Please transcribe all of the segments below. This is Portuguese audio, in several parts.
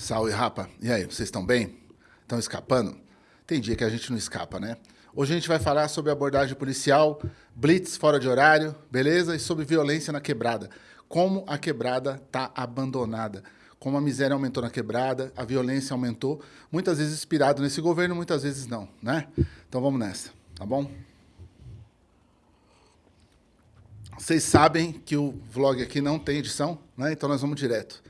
Salve, rapa. E aí, vocês estão bem? Estão escapando? Tem dia que a gente não escapa, né? Hoje a gente vai falar sobre abordagem policial, blitz fora de horário, beleza? E sobre violência na quebrada. Como a quebrada está abandonada. Como a miséria aumentou na quebrada, a violência aumentou. Muitas vezes inspirado nesse governo, muitas vezes não, né? Então vamos nessa, tá bom? Vocês sabem que o vlog aqui não tem edição, né? Então nós vamos direto,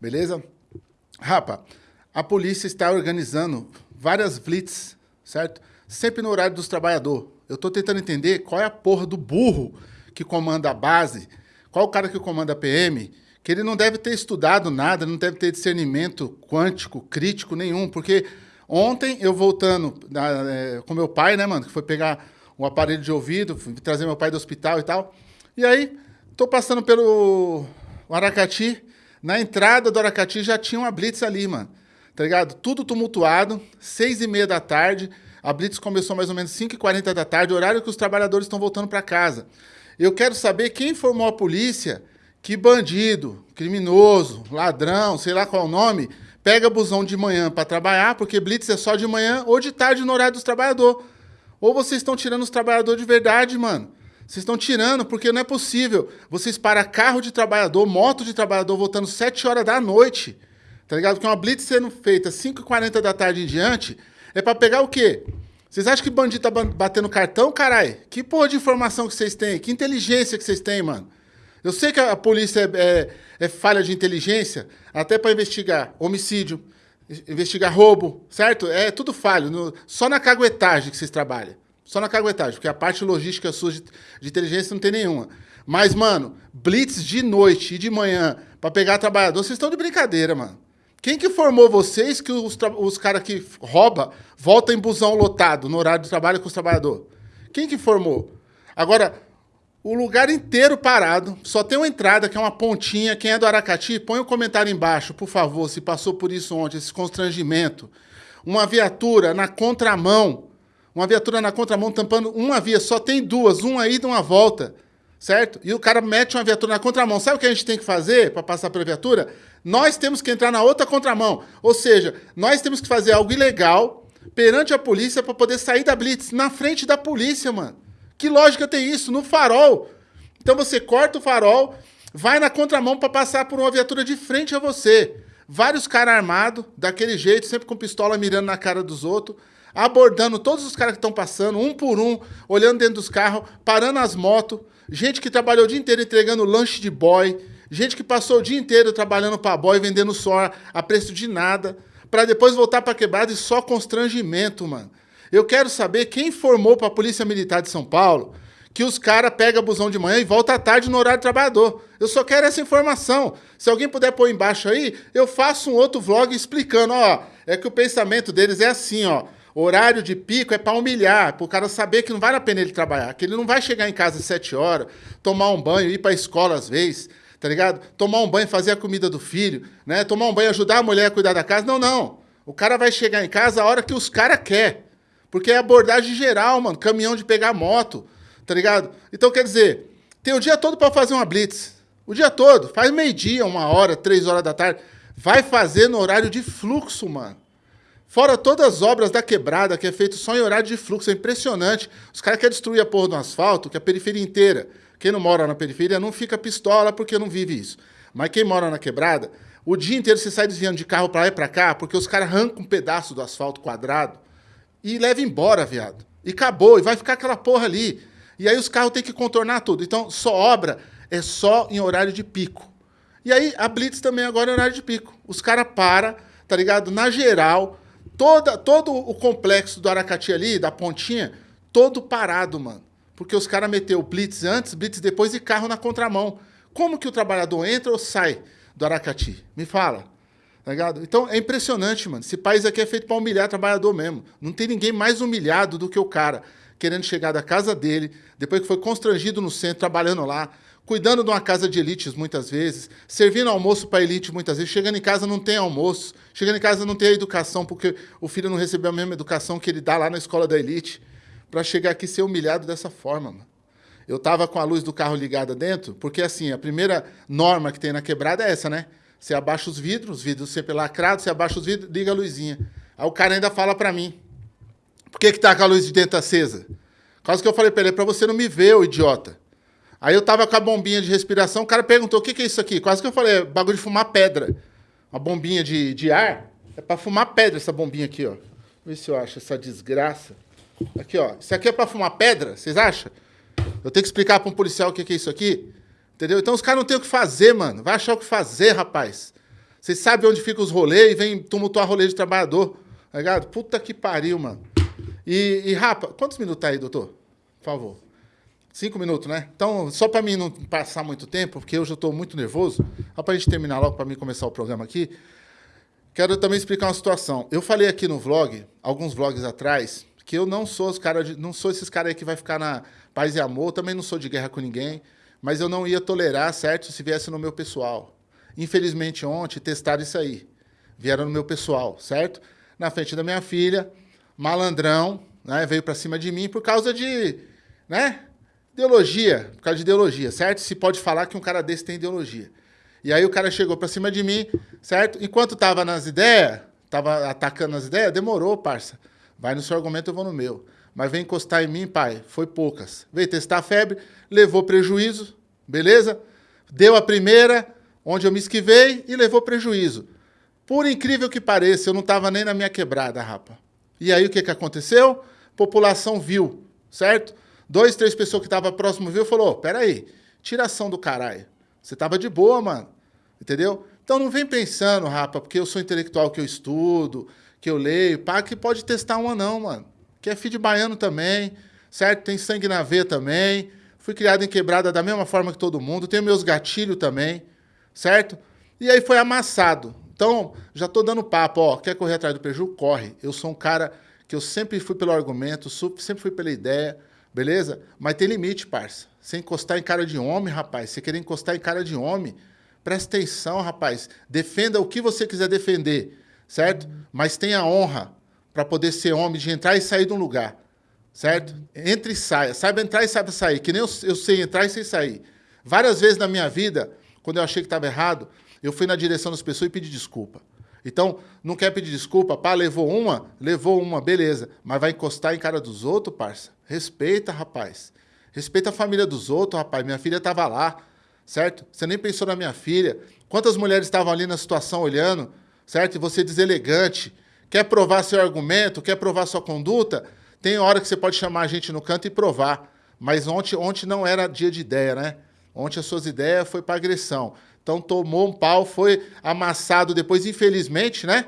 beleza? Rapa, a polícia está organizando várias blitz, certo? Sempre no horário dos trabalhadores. Eu estou tentando entender qual é a porra do burro que comanda a base, qual o cara que comanda a PM, que ele não deve ter estudado nada, não deve ter discernimento quântico, crítico nenhum, porque ontem eu voltando é, com meu pai, né, mano, que foi pegar um aparelho de ouvido, trazer meu pai do hospital e tal, e aí tô passando pelo Aracati, na entrada do Aracati já tinha uma blitz ali, mano. Tá ligado? Tudo tumultuado, seis e meia da tarde. A blitz começou mais ou menos 5 e 40 da tarde, horário que os trabalhadores estão voltando para casa. Eu quero saber quem informou a polícia que bandido, criminoso, ladrão, sei lá qual é o nome, pega busão de manhã para trabalhar, porque blitz é só de manhã ou de tarde no horário dos trabalhadores. Ou vocês estão tirando os trabalhadores de verdade, mano. Vocês estão tirando, porque não é possível. Vocês param carro de trabalhador, moto de trabalhador, voltando 7 horas da noite. Tá ligado? Porque uma blitz sendo feita 5h40 da tarde em diante é para pegar o quê? Vocês acham que bandido tá batendo cartão, caralho? Que porra de informação que vocês têm? Que inteligência que vocês têm, mano? Eu sei que a polícia é, é, é falha de inteligência, até para investigar homicídio, investigar roubo, certo? É tudo falho. No, só na caguetagem que vocês trabalham. Só na caguetagem, porque a parte logística sua de, de inteligência não tem nenhuma. Mas, mano, blitz de noite e de manhã para pegar trabalhador, vocês estão de brincadeira, mano. Quem que formou vocês que os, os caras que rouba voltam em busão lotado no horário do trabalho com os trabalhadores? Quem que formou? Agora, o lugar inteiro parado, só tem uma entrada que é uma pontinha. Quem é do Aracati, põe um comentário embaixo, por favor, se passou por isso ontem, esse constrangimento. Uma viatura na contramão, uma viatura na contramão tampando uma via, só tem duas, uma ida e uma volta, certo? E o cara mete uma viatura na contramão. Sabe o que a gente tem que fazer para passar pela viatura? Nós temos que entrar na outra contramão. Ou seja, nós temos que fazer algo ilegal perante a polícia para poder sair da blitz, na frente da polícia, mano. Que lógica tem isso? No farol. Então você corta o farol, vai na contramão para passar por uma viatura de frente a você. Vários caras armados, daquele jeito, sempre com pistola mirando na cara dos outros abordando todos os caras que estão passando, um por um, olhando dentro dos carros, parando as motos, gente que trabalhou o dia inteiro entregando lanche de boy, gente que passou o dia inteiro trabalhando para boy, vendendo só a preço de nada, para depois voltar para quebrada e só constrangimento, mano. Eu quero saber quem informou para a Polícia Militar de São Paulo que os caras pegam busão de manhã e voltam à tarde no horário do trabalhador. Eu só quero essa informação. Se alguém puder pôr embaixo aí, eu faço um outro vlog explicando, ó, é que o pensamento deles é assim, ó. Horário de pico é para humilhar, para o cara saber que não vale a pena ele trabalhar, que ele não vai chegar em casa às 7 horas, tomar um banho, ir para a escola às vezes, tá ligado? Tomar um banho, fazer a comida do filho, né? Tomar um banho, ajudar a mulher a cuidar da casa. Não, não. O cara vai chegar em casa a hora que os caras quer. Porque é abordagem geral, mano. Caminhão de pegar moto, tá ligado? Então, quer dizer, tem o dia todo para fazer uma blitz. O dia todo. Faz meio-dia, uma hora, três horas da tarde. Vai fazer no horário de fluxo, mano. Fora todas as obras da quebrada, que é feito só em horário de fluxo, é impressionante. Os caras querem destruir a porra do asfalto, que é a periferia inteira. Quem não mora na periferia não fica pistola porque não vive isso. Mas quem mora na quebrada, o dia inteiro você sai desviando de carro para lá e para cá, porque os caras arrancam um pedaço do asfalto quadrado e levam embora, viado. E acabou, e vai ficar aquela porra ali. E aí os carros têm que contornar tudo. Então, só obra é só em horário de pico. E aí a Blitz também agora é horário de pico. Os caras param, tá ligado? Na geral, Toda, todo o complexo do Aracati ali, da pontinha, todo parado, mano. Porque os caras meteu blitz antes, blitz depois e carro na contramão. Como que o trabalhador entra ou sai do Aracati? Me fala. Tá ligado? Então é impressionante, mano. Esse país aqui é feito para humilhar trabalhador mesmo. Não tem ninguém mais humilhado do que o cara querendo chegar da casa dele, depois que foi constrangido no centro, trabalhando lá, cuidando de uma casa de elites muitas vezes, servindo almoço para elite muitas vezes, chegando em casa não tem almoço, chegando em casa não tem educação, porque o filho não recebeu a mesma educação que ele dá lá na escola da elite, para chegar aqui ser humilhado dessa forma. Mano. Eu estava com a luz do carro ligada dentro, porque assim, a primeira norma que tem na quebrada é essa, né? você abaixa os vidros, os vidros sempre lacrados, você abaixa os vidros, liga a luzinha. Aí o cara ainda fala para mim, por que que tá com a luz de dentro acesa? Quase que eu falei para ele, é para você não me ver, ô idiota. Aí eu tava com a bombinha de respiração, o cara perguntou, o que que é isso aqui? Quase que eu falei, é bagulho de fumar pedra. Uma bombinha de, de ar, é para fumar pedra essa bombinha aqui, ó. Vê se eu acho essa desgraça. Aqui, ó. Isso aqui é para fumar pedra, vocês acham? Eu tenho que explicar para um policial o que, que é isso aqui? Entendeu? Então os caras não têm o que fazer, mano. Vai achar o que fazer, rapaz. Vocês sabem onde ficam os rolês e vem tumultuar rolê de trabalhador. Tá ligado? Puta que pariu, mano. E, e rapa, quantos minutos tá aí, doutor? Por favor. Cinco minutos, né? Então, só para mim não passar muito tempo, porque eu já estou muito nervoso, só para a gente terminar logo, para mim começar o programa aqui, quero também explicar uma situação. Eu falei aqui no vlog, alguns vlogs atrás, que eu não sou os cara de, não sou esses caras aí que vai ficar na paz e amor, também não sou de guerra com ninguém, mas eu não ia tolerar, certo, se viesse no meu pessoal. Infelizmente, ontem testaram isso aí. Vieram no meu pessoal, certo? Na frente da minha filha, malandrão, né, veio para cima de mim por causa de, né, ideologia, por causa de ideologia, certo? Se pode falar que um cara desse tem ideologia. E aí o cara chegou para cima de mim, certo? Enquanto tava nas ideias, tava atacando as ideias, demorou, parça. Vai no seu argumento, eu vou no meu. Mas vem encostar em mim, pai, foi poucas. Veio testar a febre, levou prejuízo, beleza? Deu a primeira, onde eu me esquivei, e levou prejuízo. Por incrível que pareça, eu não estava nem na minha quebrada, rapa. E aí o que, que aconteceu? População viu, certo? Dois, três pessoas que estavam próximo viu e falou: peraí, tiração do caralho. Você tava de boa, mano. Entendeu? Então não vem pensando, rapa, porque eu sou intelectual que eu estudo, que eu leio, pá, que pode testar uma não, mano. Que é filho de baiano também, certo? Tem sangue na veia também. Fui criado em quebrada da mesma forma que todo mundo. Tenho meus gatilhos também, certo? E aí foi amassado. Então, já tô dando papo, ó. Quer correr atrás do prejuízo? Corre. Eu sou um cara que eu sempre fui pelo argumento, sempre fui pela ideia, beleza? Mas tem limite, parça. Você encostar em cara de homem, rapaz. Você querer encostar em cara de homem, presta atenção, rapaz. Defenda o que você quiser defender certo? Mas tenha honra para poder ser homem de entrar e sair de um lugar, certo? Entre e saia. Saiba entrar e saiba sair, que nem eu, eu sei entrar e sei sair. Várias vezes na minha vida, quando eu achei que estava errado, eu fui na direção das pessoas e pedi desculpa. Então, não quer pedir desculpa? Pá, levou uma? Levou uma, beleza. Mas vai encostar em cara dos outros, parça? Respeita, rapaz. Respeita a família dos outros, rapaz. Minha filha estava lá, certo? Você nem pensou na minha filha. Quantas mulheres estavam ali na situação olhando? certo? E você deselegante, quer provar seu argumento, quer provar sua conduta, tem hora que você pode chamar a gente no canto e provar. Mas ontem, ontem não era dia de ideia, né? Ontem as suas ideias foi para agressão. Então tomou um pau, foi amassado depois, infelizmente, né?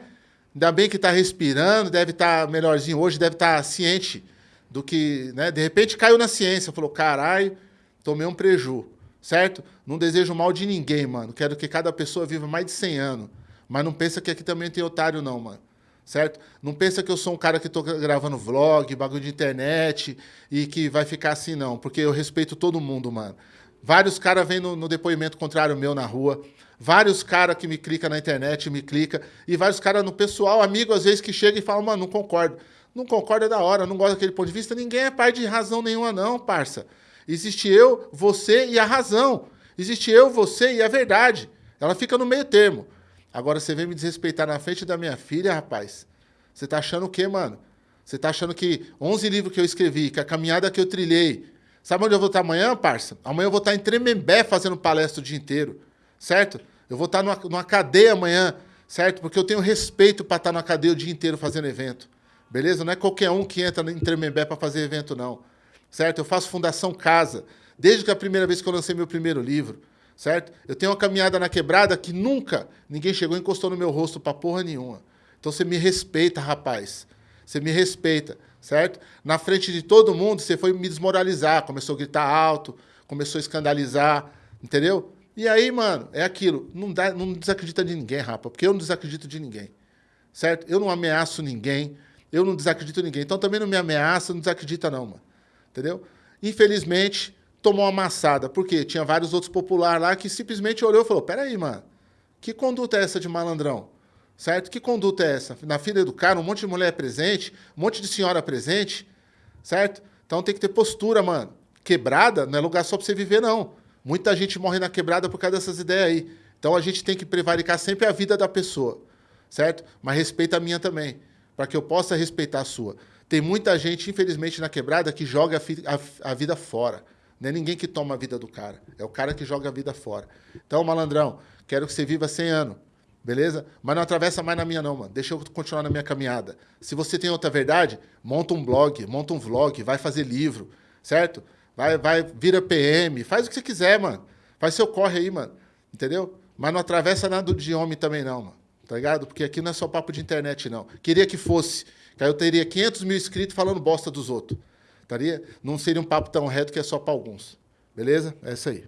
Ainda bem que está respirando, deve estar tá melhorzinho hoje, deve estar tá ciente do que, né? De repente caiu na ciência, falou, caralho, tomei um preju, certo? Não desejo mal de ninguém, mano. Quero que cada pessoa viva mais de 100 anos. Mas não pensa que aqui também tem otário, não, mano. Certo? Não pensa que eu sou um cara que tô gravando vlog, bagulho de internet e que vai ficar assim, não. Porque eu respeito todo mundo, mano. Vários caras vêm no, no, depoimento contrário meu na rua. Vários caras que me clica na internet, me clica. E vários caras no pessoal, amigo, às vezes, que chega e fala, mano, não concordo. Não concordo é da hora, não gosto daquele ponto de vista. Ninguém é pai de razão nenhuma, não, parça. Existe eu, você e a razão. Existe eu, você e a verdade. Ela fica no meio termo. Agora você vem me desrespeitar na frente da minha filha, rapaz. Você tá achando o quê, mano? Você tá achando que 11 livros que eu escrevi, que a caminhada que eu trilhei. Sabe onde eu vou estar amanhã, parça? Amanhã eu vou estar em Tremembé fazendo palestra o dia inteiro, certo? Eu vou estar numa, numa cadeia amanhã, certo? Porque eu tenho respeito para estar na cadeia o dia inteiro fazendo evento. Beleza? Não é qualquer um que entra em Tremembé para fazer evento, não. Certo? Eu faço Fundação Casa, desde que a primeira vez que eu lancei meu primeiro livro certo? Eu tenho uma caminhada na quebrada que nunca ninguém chegou e encostou no meu rosto para porra nenhuma. Então você me respeita, rapaz. Você me respeita, certo? Na frente de todo mundo, você foi me desmoralizar, começou a gritar alto, começou a escandalizar, entendeu? E aí, mano, é aquilo. Não, dá, não desacredita de ninguém, rapa, porque eu não desacredito de ninguém, certo? Eu não ameaço ninguém, eu não desacredito de ninguém. Então também não me ameaça, não desacredita não, mano. Entendeu? Infelizmente, tomou uma amassada. Porque tinha vários outros populares lá que simplesmente olhou e falou: peraí, mano, que conduta é essa de malandrão? Certo? Que conduta é essa? Na fila do cara, um monte de mulher presente, um monte de senhora presente, certo? Então tem que ter postura, mano. Quebrada não é lugar só pra você viver, não. Muita gente morre na quebrada por causa dessas ideias aí. Então a gente tem que prevaricar sempre a vida da pessoa, certo? Mas respeita a minha também, para que eu possa respeitar a sua. Tem muita gente, infelizmente, na quebrada que joga a, a, a vida fora. Não é ninguém que toma a vida do cara, é o cara que joga a vida fora. Então, malandrão, quero que você viva 100 anos, beleza? Mas não atravessa mais na minha não, mano. Deixa eu continuar na minha caminhada. Se você tem outra verdade, monta um blog, monta um vlog, vai fazer livro, certo? Vai, vai, vira PM, faz o que você quiser, mano. Faz seu corre aí, mano. Entendeu? Mas não atravessa nada de homem também, não, mano. Tá ligado? Porque aqui não é só papo de internet, não. Queria que fosse. Que aí eu teria 500 mil inscritos falando bosta dos outros. Taria? Não seria um papo tão reto que é só para alguns. Beleza? É isso aí.